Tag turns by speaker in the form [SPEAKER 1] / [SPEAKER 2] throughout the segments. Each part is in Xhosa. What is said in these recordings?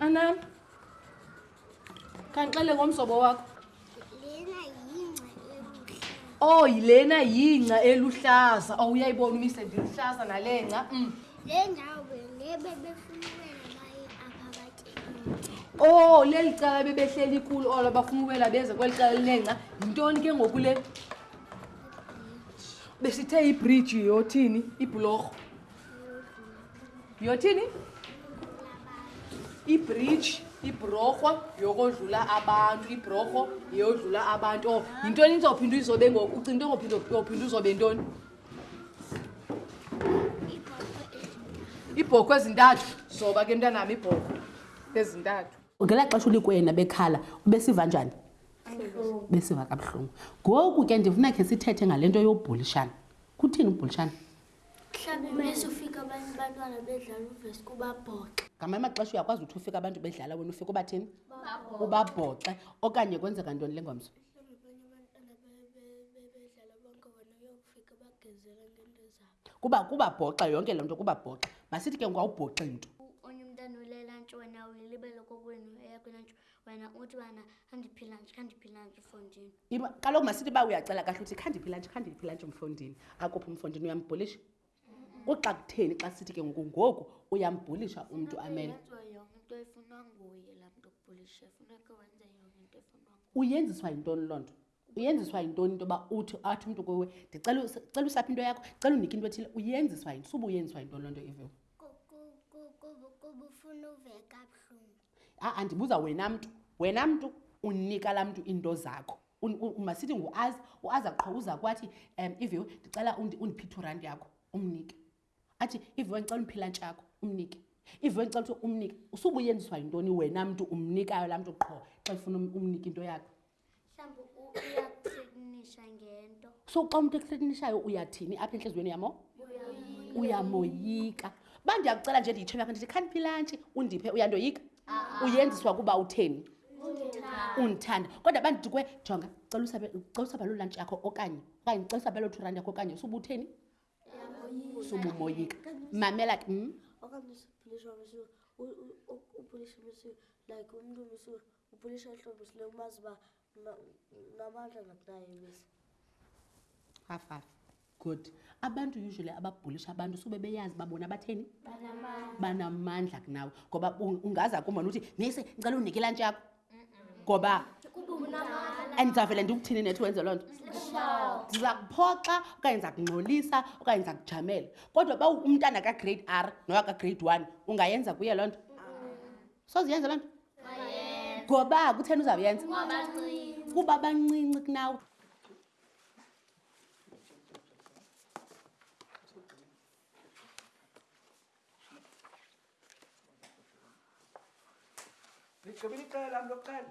[SPEAKER 1] Anam, kandixele ngomzobo wakho. Oh, yilena yingca eluhlaza. Oh, uyayibona umise ndiluhlaza nale ngca. Mm.
[SPEAKER 2] Le ndawo bengebe befunukela baye aphakathi enyonca.
[SPEAKER 1] Oh, leli cala bebehleli kulo olo bafuna uwela beze kweli cala linengca. Yintoni ke ngoku le? Besithe ibridge yothini? Ibhulorho. Yothini? Ibridge ibhurorho yokodlula abantu ibhurorho yeyodlula abantu or yintoni izophinda izobe ngoku ucinga into ngophinde uzobe ntoni iibhokhwe ezintathu zoba ke mntanam iibhokhwe ezintathu
[SPEAKER 3] ngela xesha ulikwena bekhala ubesiva njani besiva kabuhlungu ngoku ke ndifuna khe sithethe ngale nto yobhulishana kuthini ubhulishana ngamanye amaxesha uyakwazi uthi ufika abantu bedlala wena ufika ubathini ubabhoxe okanye kwenzeka ntoni le ngomso mhlawumbi
[SPEAKER 2] abanye abantwana bebedlala bonke wena uyokufika bagezela ngento zabo
[SPEAKER 3] kuba kubabhoxa yonke le nto kubabhoxa masithi ke ngwawubhoxe nto
[SPEAKER 2] onye umntana ulela ntsho wena uyilibele kokwenu eyakho ntsho wena uthi bana khandiphila nje khandiphila
[SPEAKER 3] nje mfondini kaloku masithi uba uyacela kahle uthi khandiphila nje khandiphila nje mfondini akuphi umfondini uyambhulisha kuxa kutheni xa sithi ke ngoku ngoku uyambhulisha umntu amele uyenziswa yintoni loo nto uyenziswa yintoni into yoba uthi athi umntu kuwe ndicela usapha into yakho cela unike into ethile uyenziswa yini suba uyenziswa yintoni loo nto iviwo a-a ndibuza wena mntu wena mntu unika laa mntu iinto zakho masithi nguaz uaz aqho uza kwathi um iviwe ndicela undiphi two rand yakho umnike athi iviwe ndicela undiphilantshi yakho umnike iviwe ndicela kuthiwa umnike usubuyenziswa yintoni wena mntu umnikayo laa mntu qho xa ifuna um-, umnike into yakho so xa umntu ekuthretenishayo uyathini apha entliziyweni yamo uyamoyika uba ndiyakucela nje ndiyitshomi yakho ndithi khandiphi ilantshi undiphe uyandoyika ah. uyenziswa kuba utheni undithanda kodwa bandidikwe jonga celisa baloo lantshi yakho okanye okanye celisa baloo two rand yakho okanye usuba utheni usuba umoyika mamela ke mm?
[SPEAKER 4] like umntu umsur ubhulisha ehlobo sile umazi uba ngabantwana kudayebisa
[SPEAKER 3] half half good abantu usually ababhulisha abantu sube beyazi babona batheni banamandla kunawe ngoba ungaza kumona uthi nise ngicela unike ilantshi yakho ngoba and ndizavele ndikuthini nethi wenze loo nto ndiza kuphoxa okanye ndiza kungxolisa okanye ndiza kujamela kodwa uba umntana kagrade r nowa kagrade one ungayenza kuye loo nto soziyenza loo nto ngoba kutheni uzawuyenza kuba bancinci kunawe
[SPEAKER 5] Ligqibile iqela lam lokuqala.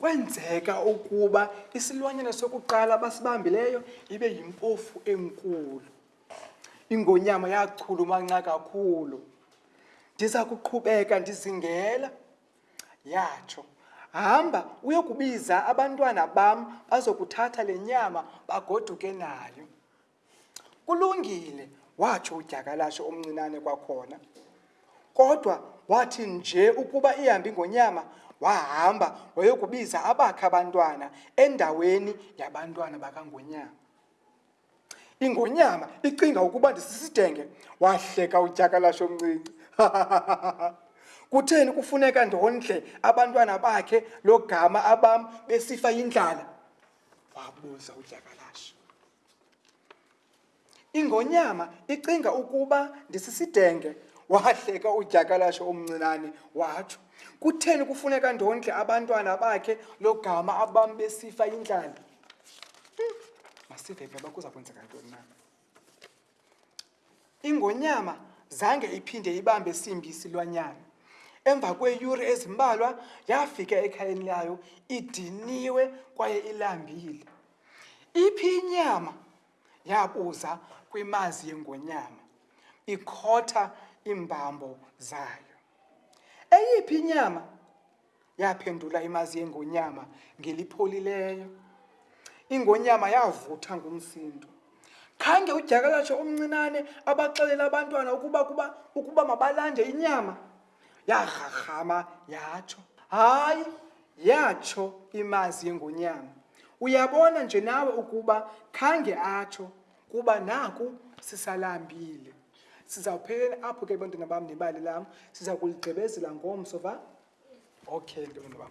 [SPEAKER 5] kwenzeka ukuba isilwanyana sokuqala basibambileyo ibe yimpofu enkulu ingonyama yachulumanca kakhulu ndiza kuqhubeka ndizingela Yatsho, Hamba uyokubiza abantwana bam bazokuthatha le nyama bagoduke nayo. Kulungile, watsho udyakalashe omncinane kwakhona. Kodwa wathi nje ukuba ihambi ngonyama, wahamba wayokubiza abakhe abantwana endaweni yabantwana bakangonyama. Ingonyama icinga ukuba ndisisidenge, wahleka udyakalashe omncinci. Kutheni kufuneka ndondle abantwana bakhe lo gama abam besifa yindlala? wabuza udyakalashe. Ingonyama icinga ukuba ndisisidenge, wahleka udyakalashe omncinane watsho. Kutheni kufuneka ndondle abantwana bakhe lo gama abam besifa yindlala? masive phela uba kuza kwenzeka ntoni na ingonyama zange iphinde ibambe simbi isilwanyana emva kweeyure ezimbalwa yafika ekhayeni layo idiniwe kwaye ilambile iphi inyama yabuza kwimazi yengonyama ikhotha iimbambo zayo eyiphi inyama Yaphendula imazi yengonyama ngelipholileyo. Ingonyama yavutha ngumsindo. Khange udyakalatshe omncinane abaxelela abantwana ukuba kuba ukuba mabalande inyama. Yarharhama yatsho. Hayi, yatsho imazi yengonyama. Uyabona nje nawe ukuba khange atsho. Kuba naku sisalambile. Sizawuphelela apho ke bantwana bam nebali lam. Siza kuligqibezela ngomso va. Okay, ntwana bam.